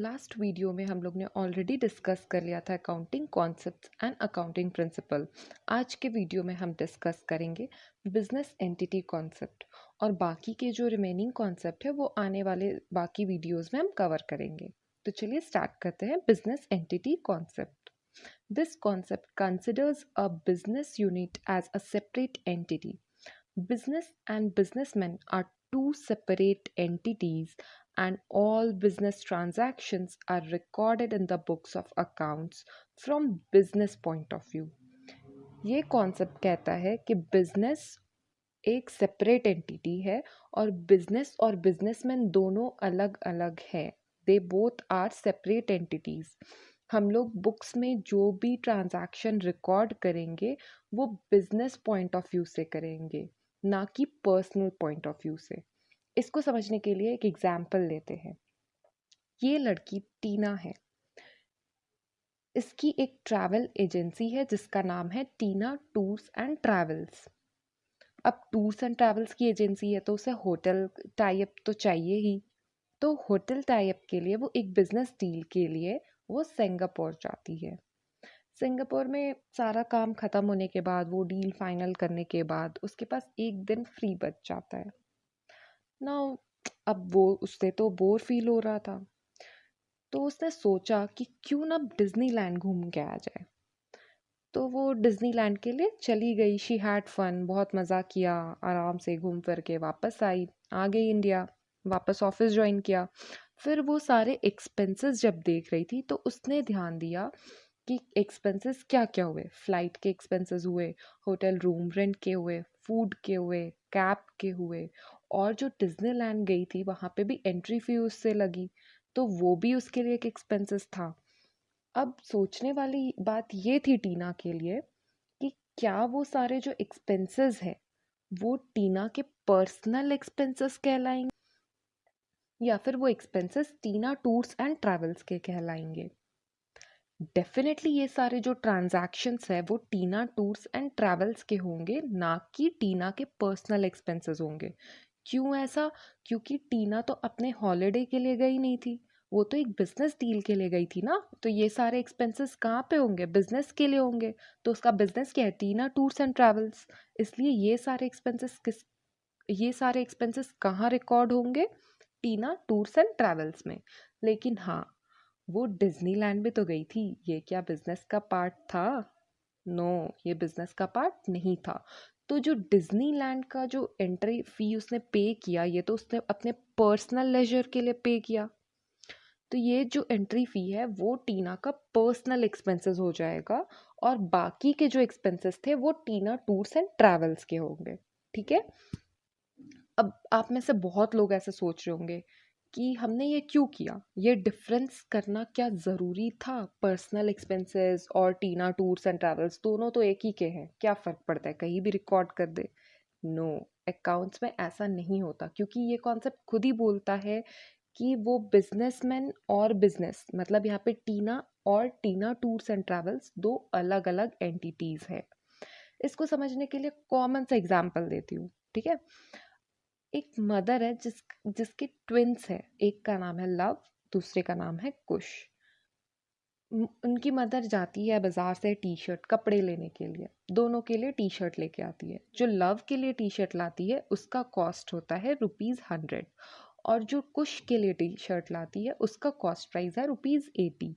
Last video में हम लोग ने ऑलरेडी डिस्कस कर लिया था accounting concepts and accounting principle आज के वीडियो में हम डिस्कस करेंगे बिज़नेस एंटिटी कॉन्सेप्ट और बाकी के जो रिमेनिंग कॉन्सेप्ट है वो आने वाले बाकी वीडियोस में हम कवर करेंगे। तो चलिए स्टार्ट करते हैं business entity concept this concept considers a business unit as a separate entity business and businessmen are two separate entities and all business transactions are recorded in the books of accounts from business point of view. ये concept कहता है कि business एक separate entity है और business और businessman दोनों अलग अलग है। They both are separate entities हम लोग बुक्स में जो भी ट्रांजैक्शन रिकॉर्ड करेंगे, वो बिज़नेस पॉइंट ऑफ़ व्यू से करेंगे, ना कि पर्सनल पॉइंट ऑफ़ व्यू से। इसको समझने के लिए एक एग्ज़ाम्पल लेते हैं। ये लड़की टीना है। इसकी एक ट्रैवल एजेंसी है, जिसका नाम है टीना टूर्स एंड ट्रैवल्स। अब टूर्स एंड ट्रैवल्स की एजेंसी है तो उसे होटल टाइप तो चाहिए ही। तो होटल टाइप के लिए, वो एक बिज़नेस डील के लिए, वो सिंगापुर जाती है। सिंगापुर में सारा काम ख़त्म होने के बाद, वो डील फाइनल करने के बाद, उसके पास एक दिन फ्री बच जाता है। ना, अब वो, उससे तो बोर फील हो रहा था। तो उसने सोचा कि क्यों ना डिज्नीलैंड घूम के आ जाए। तो वो डिज्नीलैंड के लिए चली गई। शी हैड फन बहुत मज़ा किया, आराम से घूम फिर के वापस आई, आ गई इंडिया वापस ऑफ़िस ज्वाइन किया। फिर वो सारे एक्सपेंसेस जब देख रही थी तो उसने ध्यान दिया कि एक्सपेंसेस क्या क्या हुए। फ़्लाइट के एक्सपेंसेस हुए होटल रूम रेंट के हुए फ़ूड के हुए कैब के हुए और जो डिज्नीलैंड गई थी, वहाँ पे भी एंट्री फ़ी उससे लगी तो वो भी उसके लिए एक एक्सपेंसेस था। अब सोचने वाली बात ये थी टीना के लिए कि क्या वो सारे जो एक्सपेंसेस है, वो टीना के पर्सनल एक्सपेंसेस कहलाएँगे, या फिर वो expenses Tina tours and travels के कहलाएँगे। डेफिनेटली ये सारे जो ट्रांजैक्शंस है, वो टीना टूर्स एंड ट्रैवल्स के होंगे, ना कि टीना के पर्सनल एक्सपेंसेस होंगे। क्यों ऐसा? क्योंकि टीना तो अपने हॉलीडे के लिए गई नहीं थी। वो तो एक बिज़नेस डील के लिए गई थी ना? तो ये सारे एक्सपेंसेस कहाँ पे होंगे? बिज़नेस के लिए होंगे। तो उसका बिज़नेस क्या है? Tina tours and travels. इसलिए ये सारे एक्सपेंसेस किस ये सारे एक्सपेंसेस कहाँ रिकॉर्ड होंगे? टीना टूर्स एंड ट्रैवल्स में। लेकिन हाँ वो डिज्नीलैंड भी तो गई थी। ये क्या बिज़नेस का पार्ट था? नो no, ये बिज़नेस का पार्ट नहीं था। तो जो डिज्नीलैंड का जो एंट्री फ़ी उसने पे किया, ये तो उसने अपने पर्सनल लेजर के लिए पे किया। तो ये जो एंट्री फ़ी है, वो टीना का पर्सनल एक्सपेंसेस हो जाएगा और बाकी के जो एक्सपेंसेस थे, वो टीना टूर्स एंड ट्रैवल्स के होंगे। ठीक है? अब आप में से बहुत लोग ऐसे सोच रहे होंगे कि हमने ये क्यों किया? ये डिफरेंस करना क्या ज़रूरी था? पर्सनल एक्सपेंसेस और टीना टूर्स एंड ट्रैवल्स दोनों तो एक ही के हैं। क्या फ़र्क पड़ता है? कहीं भी रिकॉर्ड कर दे। नो no, अकाउंट्स में ऐसा नहीं होता क्योंकि ये कॉन्सेप्ट खुद ही बोलता है कि वो बिजनेसमैन और बिज़नेस मतलब यहाँ पे टीना और टीना टूर्स एंड ट्रैवल्स दो अलग अलग एंटिटीज़ है। इसको समझने के लिए कॉमन सा एग्ज़ाम्पल देती हूँ ठीक है? एक मदर है जिस, जिसके ट्विंस है। एक का नाम है लव, दूसरे का नाम है कुश। उनकी मदर जाती है बाज़ार से टी शर्ट कपड़े लेने के लिए। दोनों के लिए टी शर्ट लेके आती है। जो लव के लिए टी शर्ट लाती है, उसका कॉस्ट होता है रुपीज़ हंड्रेड और जो कुश के लिए टी शर्ट लाती है, उसका कॉस्ट प्राइस है रुपीज़ एटी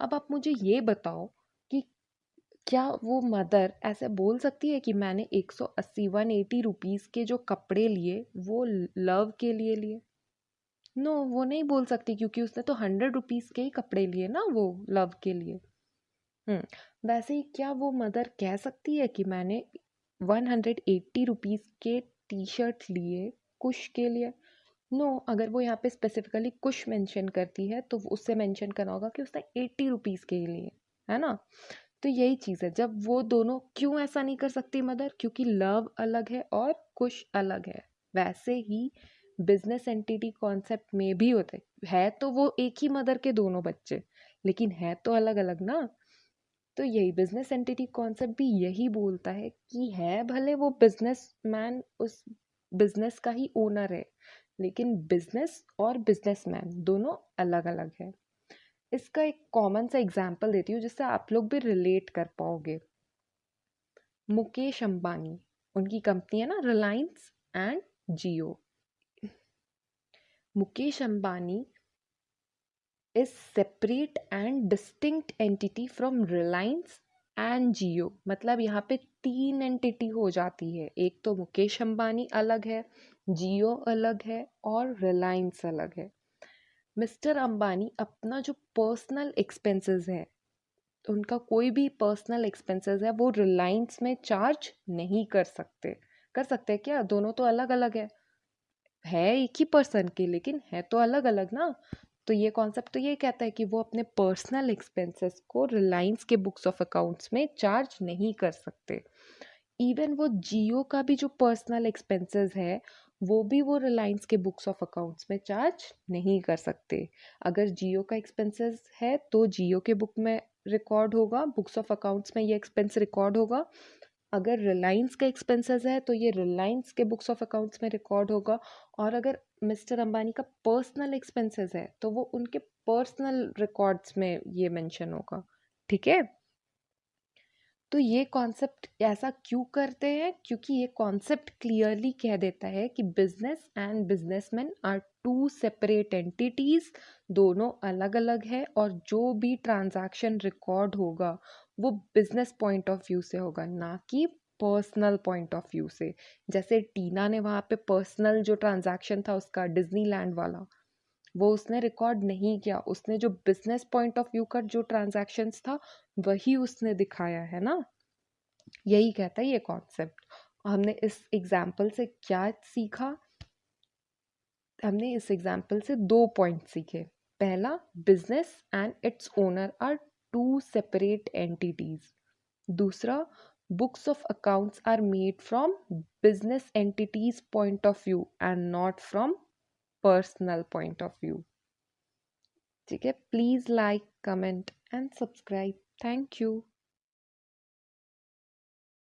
अब आप मुझे ये बताओ क्या वो मदर ऐसे बोल सकती है कि मैंने एक सौ अस्सी वन एटी रुपीज़ के जो कपड़े लिए वो लव के लिए लिए? नो no, वो नहीं बोल सकती क्योंकि उसने तो हंड्रेड रुपीज़ के ही कपड़े लिए ना वो लव के लिए। हम्म वैसे ही क्या वो मदर कह सकती है कि मैंने वन हंड्रेड एट्टी रुपीज़ के टी शर्ट लिए कुश के लिए? नो no, अगर वो यहाँ पे स्पेसिफिकली कुश मेंशन करती है तो उससे मेंशन करना होगा कि उसने एट्टी रुपीज़ के लिए है ना? तो यही चीज़ है, जब वो दोनों क्यों ऐसा नहीं कर सकती मदर? क्योंकि लव अलग है और कुश अलग है। वैसे ही बिज़नेस एंटिटी कॉन्सेप्ट में भी होते, है तो वो एक ही मदर के दोनों बच्चे, लेकिन है तो अलग अलग ना? तो यही बिज़नेस एंटिटी कॉन्सेप्ट भी यही बोलता है कि है भले वो बिज़नेस मैन उस बिज़नेस का ही ओनर है, लेकिन बिज़नेस और बिजनेसमैन दोनों अलग अलग है। इसका एक कॉमन सा एग्ज़ाम्पल देती हूँ जिससे आप लोग भी रिलेट कर पाओगे। मुकेश अंबानी, उनकी कंपनी है ना Reliance and Jio Mukesh Ambani is separate and distinct entity from Reliance and Jio मतलब यहाँ पे तीन एंटिटी हो जाती है। एक तो मुकेश अंबानी अलग है जियो अलग है और रिलायंस अलग है। मिस्टर अंबानी अपना जो पर्सनल एक्सपेंसेस है, उनका कोई भी पर्सनल एक्सपेंसेस है, वो रिलायंस में चार्ज नहीं कर सकते। कर सकते हैं क्या? दोनों तो अलग अलग है। है एक ही पर्सन के, लेकिन है तो अलग अलग ना। तो ये कॉन्सेप्ट तो ये कहता है कि वो अपने पर्सनल एक्सपेंसेस को रिलायंस के बुक्स ऑफ़ अकाउंट्स में चार्ज नहीं कर सकते। इवन वो जियो का भी जो पर्सनल एक्सपेंसेस है वो भी वो रिलायंस के बुक्स ऑफ़ अकाउंट्स में चार्ज नहीं कर सकते। अगर जियो का एक्सपेंसेस है तो जियो के बुक में रिकॉर्ड होगा बुक्स ऑफ़ अकाउंट्स में ये एक्सपेंस रिकॉर्ड होगा। अगर रिलायंस का एक्सपेंसेस है तो ये रिलायंस के बुक्स ऑफ़ अकाउंट्स में रिकॉर्ड होगा। और अगर मिस्टर अंबानी का पर्सनल एक्सपेंसेस है तो वो उनके पर्सनल रिकॉर्ड्स में ये मेंशन होगा। ठीक है? तो ये कॉन्सेप्ट ऐसा क्यों करते हैं? क्योंकि ये कॉन्सेप्ट क्लियरली कह देता है कि business and businessman are two separate entities, दोनों अलग अलग है और जो भी ट्रांजैक्शन रिकॉर्ड होगा, वो बिज़नेस पॉइंट ऑफ़ व्यू से होगा, ना कि पर्सनल पॉइंट ऑफ़ व्यू से। जैसे टीना ने वहाँ पे पर्सनल जो ट्रांजैक्शन था उसका, डिज्नीलैंड वाला वो उसने रिकॉर्ड नहीं किया। उसने जो बिज़नेस पॉइंट ऑफ़ व्यू का जो ट्रांजैक्शंस था, वही उसने दिखाया, है ना? यही कहता है ये कॉन्सेप्ट हमने इस एग्ज़ाम्पल से क्या सीखा? हमने इस एग्ज़ाम्पल से दो पॉइंट सीखे। पहला business and its owner are two separate entities दूसरा, books of accounts are made from business entities point of view and not from personal point of view. ठीक है please like comment and subscribe thank you